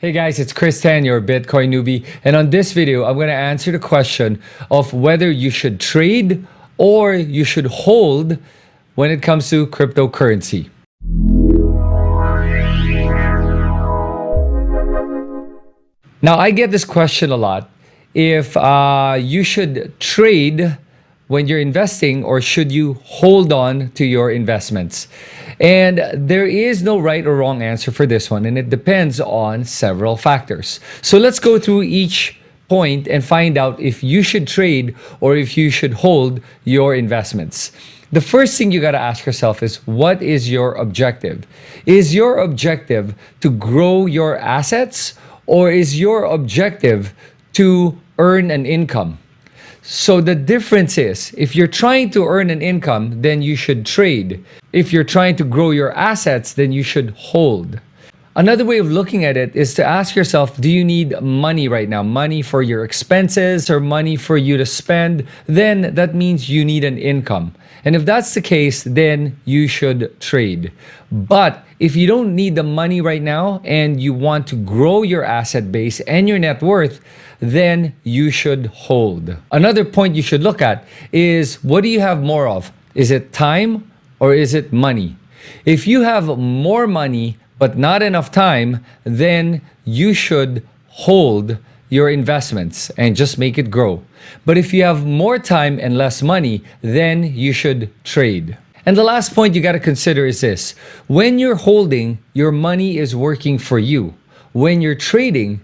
Hey guys, it's Chris Tan, your Bitcoin newbie. And on this video, I'm going to answer the question of whether you should trade or you should hold when it comes to cryptocurrency. Now, I get this question a lot. If uh, you should trade when you're investing or should you hold on to your investments? And there is no right or wrong answer for this one, and it depends on several factors. So let's go through each point and find out if you should trade or if you should hold your investments. The first thing you got to ask yourself is what is your objective? Is your objective to grow your assets or is your objective to earn an income? So the difference is, if you're trying to earn an income, then you should trade. If you're trying to grow your assets, then you should hold. Another way of looking at it is to ask yourself, do you need money right now? Money for your expenses or money for you to spend? Then that means you need an income. And if that's the case, then you should trade. But if you don't need the money right now and you want to grow your asset base and your net worth, then you should hold. Another point you should look at is what do you have more of? Is it time or is it money? If you have more money but not enough time, then you should hold your investments and just make it grow. But if you have more time and less money, then you should trade. And the last point you got to consider is this. When you're holding, your money is working for you. When you're trading,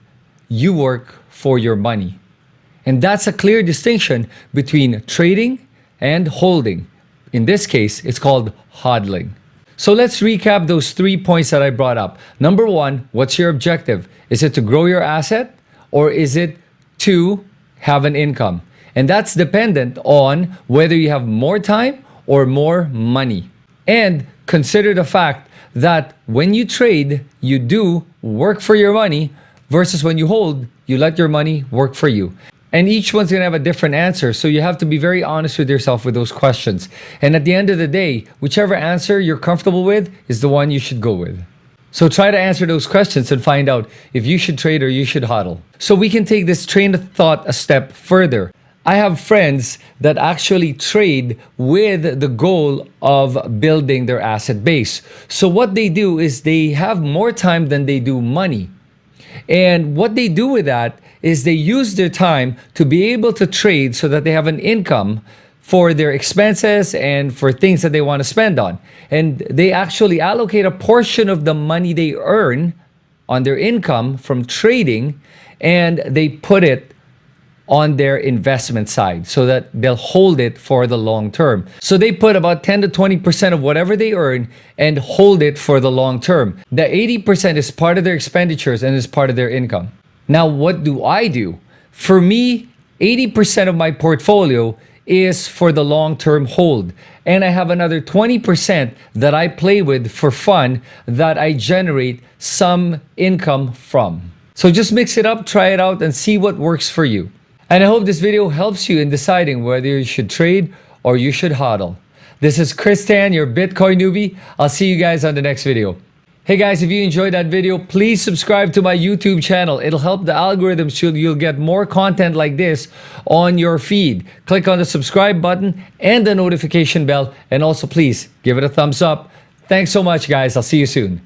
you work for your money. And that's a clear distinction between trading and holding. In this case, it's called hodling. So let's recap those three points that I brought up. Number one, what's your objective? Is it to grow your asset or is it to have an income? And that's dependent on whether you have more time or more money. And consider the fact that when you trade, you do work for your money versus when you hold, you let your money work for you. And each one's going to have a different answer. So you have to be very honest with yourself with those questions. And at the end of the day, whichever answer you're comfortable with is the one you should go with. So try to answer those questions and find out if you should trade or you should hodl. So we can take this train of thought a step further. I have friends that actually trade with the goal of building their asset base. So what they do is they have more time than they do money. And what they do with that is they use their time to be able to trade so that they have an income for their expenses and for things that they want to spend on. And they actually allocate a portion of the money they earn on their income from trading and they put it on their investment side so that they'll hold it for the long term. So they put about 10 to 20% of whatever they earn and hold it for the long term. The 80% is part of their expenditures and is part of their income. Now, what do I do? For me, 80% of my portfolio is for the long-term hold. And I have another 20% that I play with for fun that I generate some income from. So just mix it up, try it out, and see what works for you. And I hope this video helps you in deciding whether you should trade or you should hodl. This is Chris Tan, your Bitcoin newbie. I'll see you guys on the next video. Hey guys, if you enjoyed that video, please subscribe to my YouTube channel. It'll help the algorithm so you'll get more content like this on your feed. Click on the subscribe button and the notification bell. And also please give it a thumbs up. Thanks so much guys. I'll see you soon.